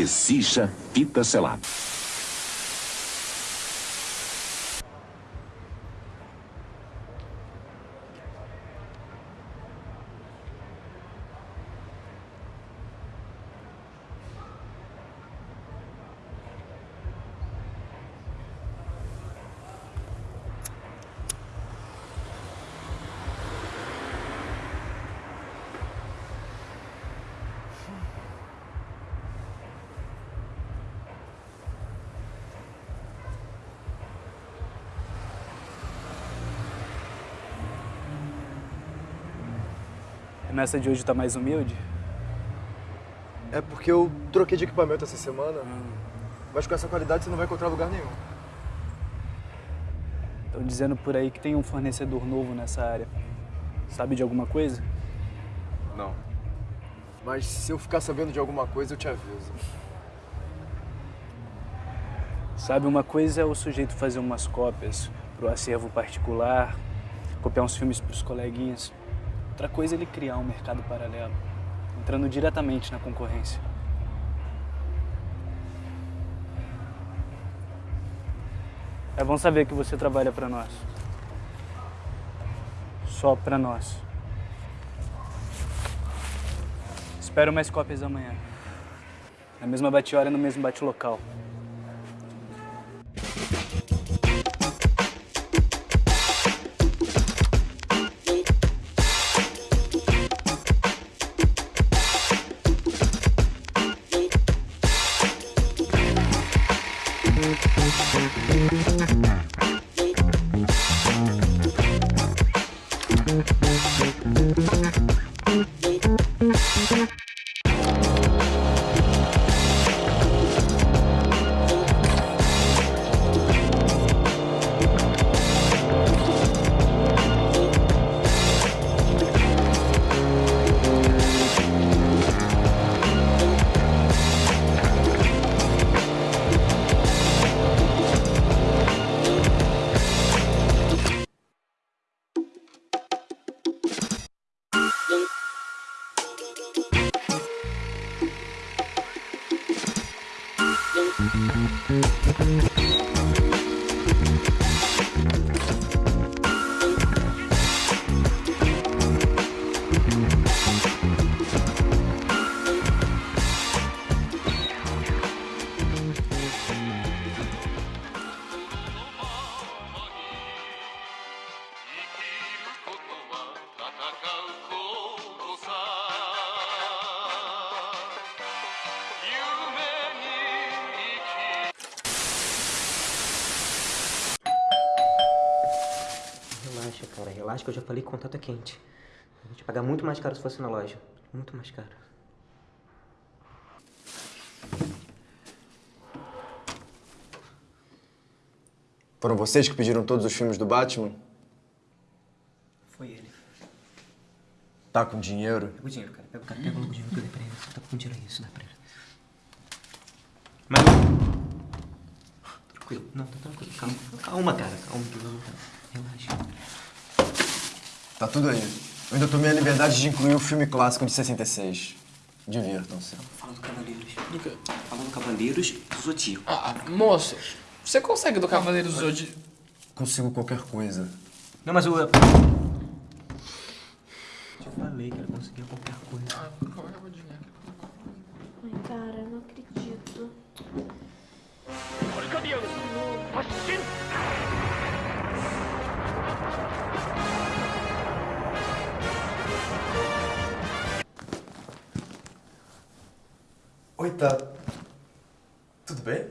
Exija fita Nessa de hoje tá mais humilde? É porque eu troquei de equipamento essa semana, mas com essa qualidade você não vai encontrar lugar nenhum. Estão dizendo por aí que tem um fornecedor novo nessa área. Sabe de alguma coisa? Não. Mas se eu ficar sabendo de alguma coisa, eu te aviso. Sabe, uma coisa é o sujeito fazer umas cópias pro acervo particular, copiar uns filmes pros coleguinhas. Outra coisa é ele criar um mercado paralelo, entrando diretamente na concorrência. É bom saber que você trabalha para nós. Só para nós. Espero mais cópias amanhã. Na mesma bate-hora, no mesmo bate-local. Relaxa que eu já falei que o contato é quente. Eu vou te pagar muito mais caro se fosse na loja. Muito mais caro. Foram vocês que pediram todos os filmes do Batman? Foi ele. Tá com dinheiro? Pega o dinheiro, cara. Pega o cara, pega o dinheiro que eu dei pra ele. Tá com dinheiro aí, isso dá pra ele. Mas... Tranquilo. Não, tá tranquilo. Calma. Calma, cara. Calma, calma, cara. Relaxa. Tá tudo aí. Eu ainda tomei a liberdade de incluir o filme clássico de 66. Divirtam-se. Fala do Cavaleiros. Do quê? Fala do Cavaleiros do Zodíaco. Ah, moço, você consegue do Cavaleiro do Zodíaco? Consigo qualquer coisa. Não, mas o... Eu falei que ele conseguia qualquer coisa. Ah, dinheiro? Ai, cara, eu não acredito. Oi, tá. Tudo bem?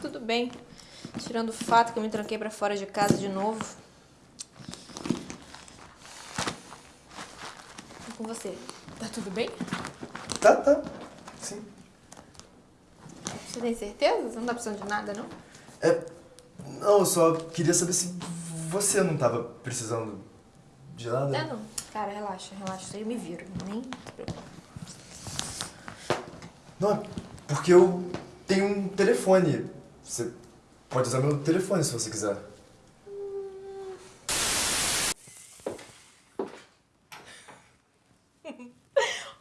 Tudo bem. Tirando o fato que eu me tranquei pra fora de casa de novo. E com você, tá tudo bem? Tá, tá. Sim. Você tem certeza? Você não tá precisando de nada, não? É. Não, eu só queria saber se você não tava precisando de nada. É, não. Cara, relaxa, relaxa. Isso aí eu me viro. Nem se preocupa. Não, porque eu tenho um telefone. Você pode usar meu telefone se você quiser.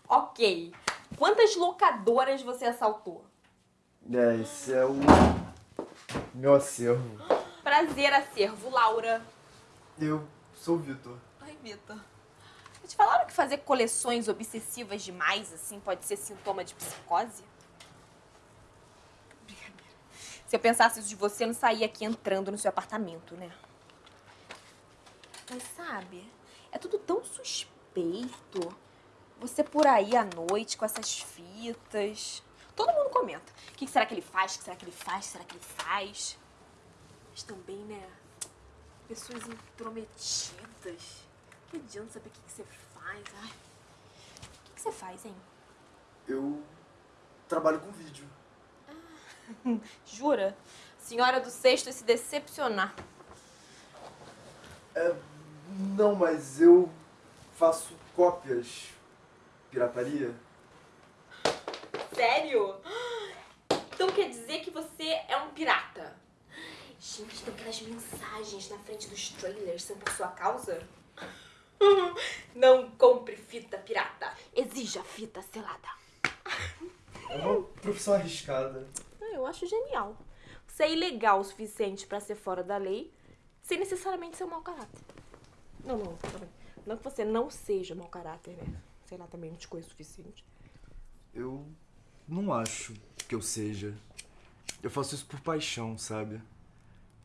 Ok. Quantas locadoras você assaltou? É, esse é o meu acervo. Prazer, acervo, Laura. Eu sou o Vitor. Oi, Vitor. Te falaram que fazer coleções obsessivas demais, assim, pode ser sintoma de psicose? Brincadeira. Se eu pensasse isso de você, eu não saía aqui entrando no seu apartamento, né? Mas sabe, é tudo tão suspeito. Você por aí à noite com essas fitas. Todo mundo comenta. O que será que ele faz? O que será que ele faz? Será que ele faz? Mas também, né? Pessoas intrometidas. Que adianta saber o que, que você faz? Ai. O que, que você faz, hein? Eu trabalho com vídeo. Jura? Senhora do sexto se decepcionar. É, não, mas eu faço cópias. Pirataria? Sério? Então quer dizer que você é um pirata? Gente, então aquelas mensagens na frente dos trailers são por sua causa? Não compre fita pirata. Exija fita selada. É uma profissão arriscada. Ah, Eu acho genial. Você é ilegal o suficiente pra ser fora da lei, sem necessariamente ser um mau caráter. Não, não, tá bem. Não que você não seja mau caráter, né? Sei lá, também não te conheço o suficiente. Eu não acho que eu seja. Eu faço isso por paixão, sabe?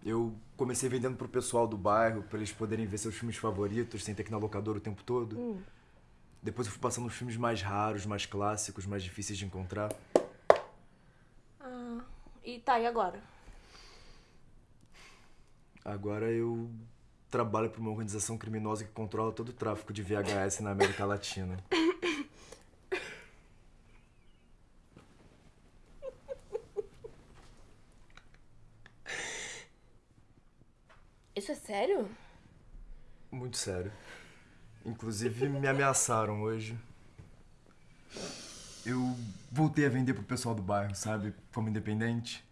Eu comecei vendendo pro pessoal do bairro, pra eles poderem ver seus filmes favoritos sem ter que ir na locadora o tempo todo. Depois eu fui passando os filmes mais raros, mais clássicos, mais difíceis de encontrar. Ah, e tá, e agora? Agora eu trabalho pra uma organização criminosa que controla todo o tráfico de VHS na América Latina. Isso é sério? Muito sério. Inclusive me ameaçaram hoje. Eu voltei a vender pro pessoal do bairro, sabe? Como independente.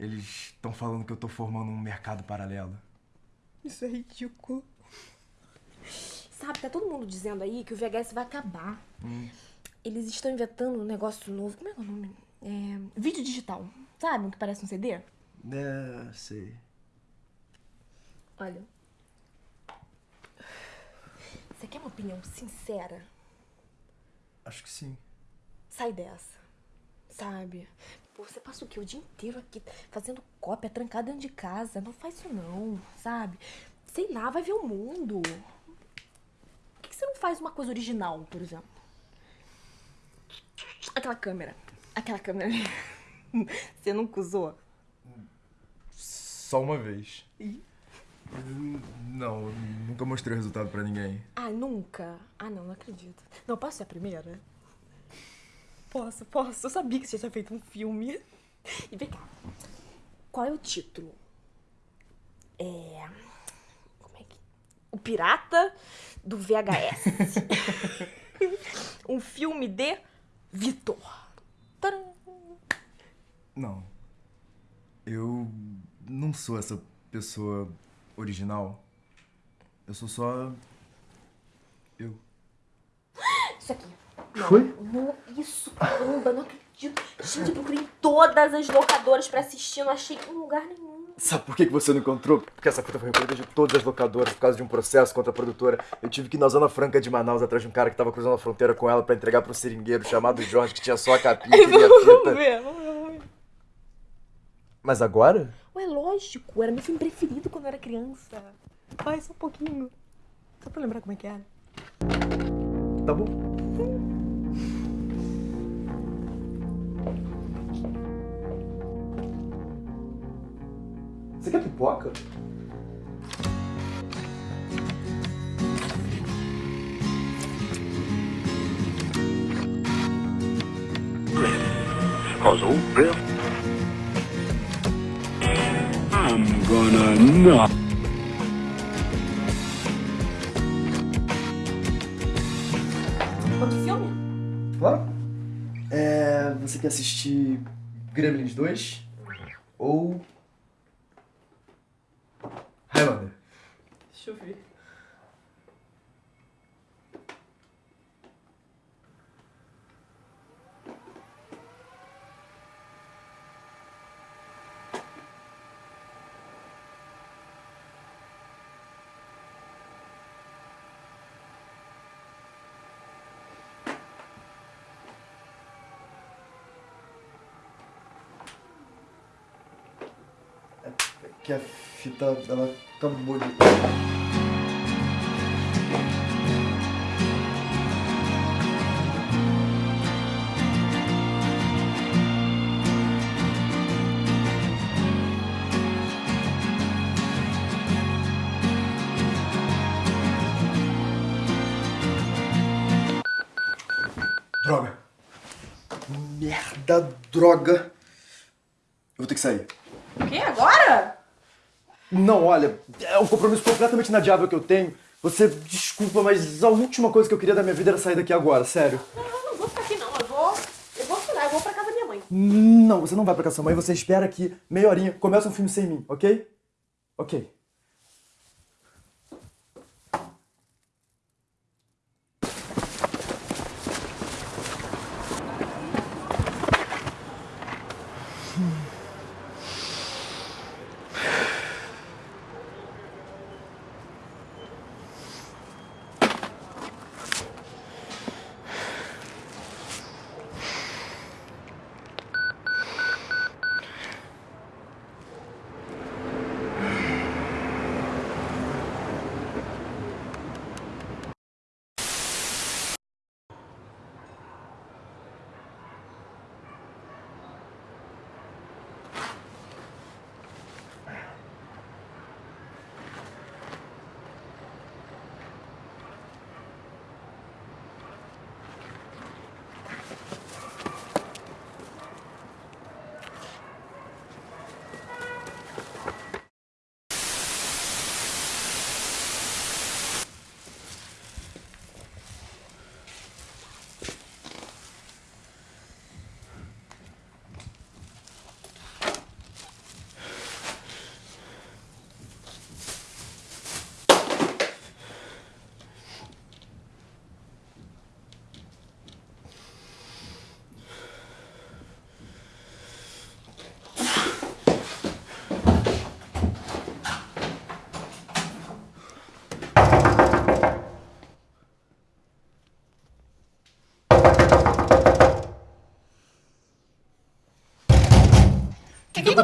Eles estão falando que eu tô formando um mercado paralelo. Isso é ridículo. Sabe, tá todo mundo dizendo aí que o VHS vai acabar. Eles estão inventando um negócio novo. Como é que é o nome? É, vídeo digital. Sabe? o Que parece um CD? É, sei. Olha. Você quer uma opinião sincera? Acho que sim. Sai dessa. Sabe? Pô, você passa o quê? O dia inteiro aqui fazendo cópia, trancada dentro de casa. Não faz isso não, sabe? Sei lá, vai ver o mundo. Por que que você não faz uma coisa original, por exemplo? Aquela câmera. Aquela câmera ali. Você nunca usou? Só uma vez. Hum, Não, nunca mostrei o resultado pra ninguém. Ah, nunca? Ah, não, não acredito. Não, posso ser a primeira? Posso, posso. Eu sabia que você tinha feito um filme. E vem cá. Qual é o título? É. Como é que. O Pirata do VHS. um filme de Vitor. Tcharam! Não. Eu não sou essa pessoa original. Eu sou só. Eu. Isso aqui. Não, Foi? Não, isso, caramba, não acredito. Gente, eu procurei em todas as locadoras pra assistir, não achei em lugar nenhum. Sabe por que que você não encontrou? Porque essa fita foi recolhida de todas as locadoras por causa de um processo contra a produtora. Eu tive que ir na Zona Franca de Manaus atrás de um cara que tava cruzando a fronteira com ela pra entregar pro seringueiro chamado Jorge, que tinha só a capinha e queria a fita. vamos ver, vamos ver. Mas agora? Lógico, era meu filme preferido quando eu era criança. Vai, só um pouquinho. Só pra lembrar como é que era. Tá bom. Você quer pipoca? I'm pro filme? Claro. É, você quer assistir Gremlins 2? Ou. Highlander? Deixa eu ver. Que a fita, ela acabou de... Droga. Merda, droga. Eu vou ter que sair. O quê? Agora? Não, olha, é um compromisso completamente inadiável que eu tenho. Você, desculpa, mas a última coisa que eu queria da minha vida era sair daqui agora, sério. Não, eu não vou ficar aqui não. Eu vou. Eu vou estudar, eu vou pra casa da minha mãe. Não, você não vai pra casa da sua mãe, você espera aqui, meia horinha, começa um filme sem mim, ok? Ok.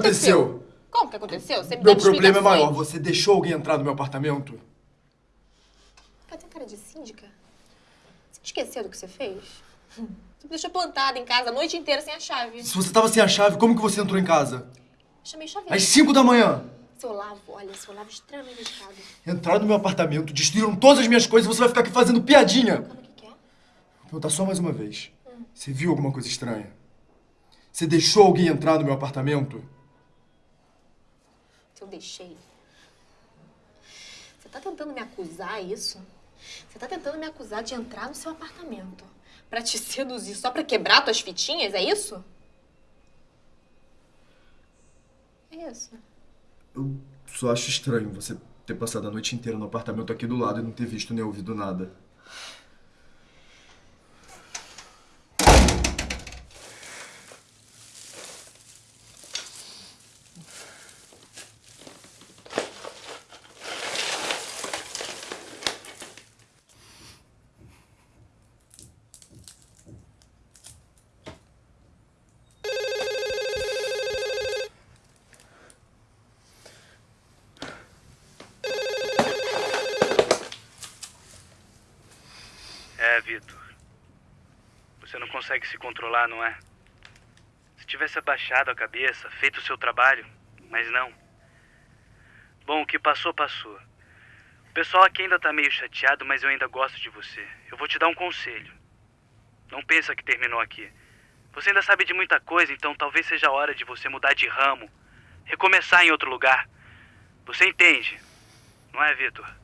Que aconteceu? Como que aconteceu? Você me Meu problema é explicações. maior, você deixou alguém entrar no meu apartamento? Tem cara de síndica. Você esqueceu do que você fez? Você me deixou plantada em casa a noite inteira sem a chave. Se você tava sem a chave, como que você entrou em casa? Chamei chaveiro. Às 5 da manhã. Seu Olavo, olha, seu Olavo é extremamente dedicado. Entraram no meu apartamento, destruíram todas as minhas coisas e você vai ficar aqui fazendo piadinha. Calma, o que que é? Vou perguntar só mais uma vez. Você viu alguma coisa estranha? Você deixou alguém entrar no meu apartamento? Se eu deixei. Você tá tentando me acusar, isso? Você tá tentando me acusar de entrar no seu apartamento pra te seduzir só pra quebrar tuas fitinhas, é isso? É isso. Eu só acho estranho você ter passado a noite inteira no apartamento aqui do lado e não ter visto nem ouvido nada. É, Vitor. Você não consegue se controlar, não é? Se tivesse abaixado a cabeça, feito o seu trabalho, mas não. Bom, o que passou, passou. O pessoal aqui ainda tá meio chateado, mas eu ainda gosto de você. Eu vou te dar um conselho. Não pensa que terminou aqui. Você ainda sabe de muita coisa, então talvez seja a hora de você mudar de ramo, recomeçar em outro lugar. Você entende, não é, Vitor?